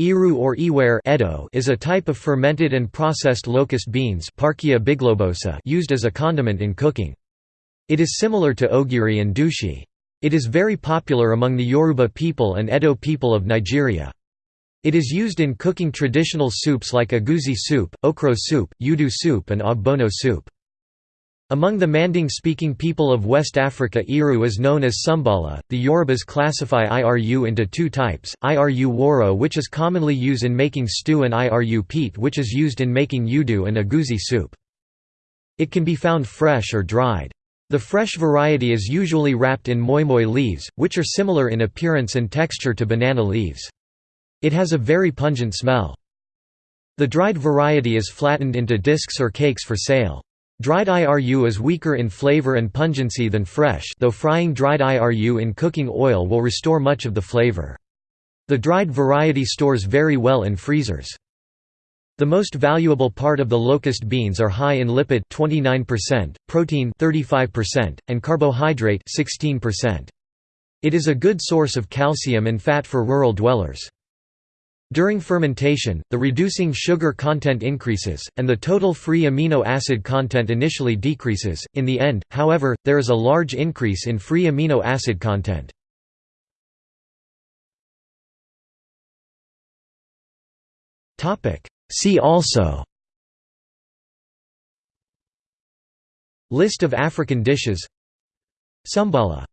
Iru or iware Edo is a type of fermented and processed locust beans used as a condiment in cooking. It is similar to ogiri and dushi. It is very popular among the Yoruba people and Edo people of Nigeria. It is used in cooking traditional soups like egusi soup, okro soup, ewedu soup and ogbono soup. Among the Manding-speaking people of West Africa Iru is known as Sumbala. The Yorubas classify Iru into two types, Iru woro which is commonly used in making stew and Iru pete which is used in making ewedu and egusi soup. It can be found fresh or dried. The fresh variety is usually wrapped in moi moi leaves, which are similar in appearance and texture to banana leaves. It has a very pungent smell. The dried variety is flattened into discs or cakes for sale. Dried IRU is weaker in flavor and pungency than fresh though frying dried IRU in cooking oil will restore much of the flavor. The dried variety stores very well in freezers. The most valuable part of the locust beans are high in lipid 29%, protein 35%, and carbohydrate 16%. It is a good source of calcium and fat for rural dwellers. During fermentation, the reducing sugar content increases, and the total free amino acid content initially decreases. In the end, however, there is a large increase in free amino acid content. See also List of African dishes Sumbala